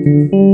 Música